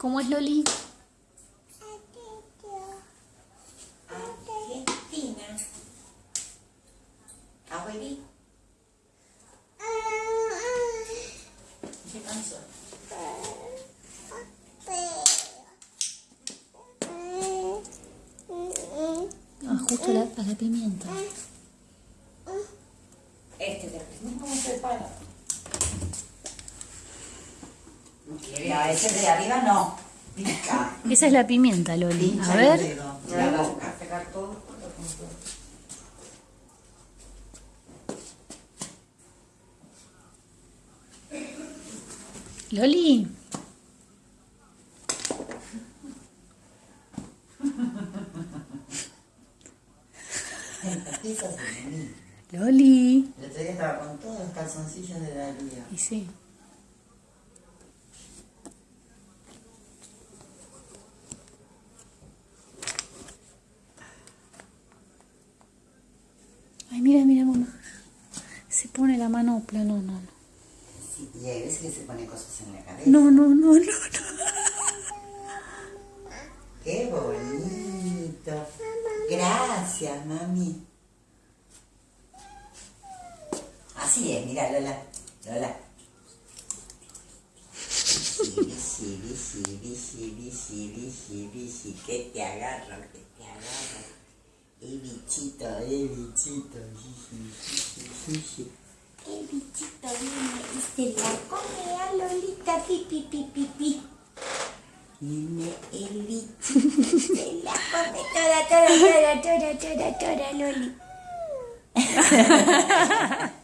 ¿Cómo es Loli? Argentina. Abuelita. Se cansó. Ah, justo la, a la pimienta. Este de ¿Cómo se para? No, ese de arriba no. Pica. Esa es la pimienta, Loli. Pincha A el ver. dedo. La boca. Pegar todo. Loli. Loli. El otro día estaba con todos los calzoncillos de Daría. Y sí. Ay, mira, mira, mamá. Se pone la manopla. No, no, no. Sí, y hay veces que se pone cosas en la cabeza. No, no, no, no, no. Qué bonito. Gracias, mami. Así es, mira, Lola. Lola. Bici, bici, bici, bici, bici, bici, que te agarro, que te agarro. El bichito, el bichito, bici, bici, bici. El bichito viene y se la come a Lolita, pi, pi, pi, pi, pi. Viene el bichito, se la come toda, toda, toda, toda, toda, toda, Loli.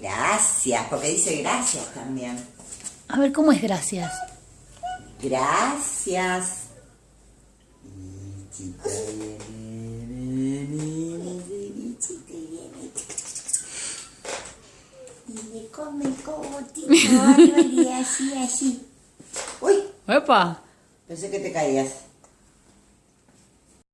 Gracias, porque dice gracias también. A ver, ¿cómo es gracias? Gracias. Bichito viene, viene, viene, bichito viene. Y le come el cogotito Loli, así, así. Uy, ¡Epa! pensé que te caías.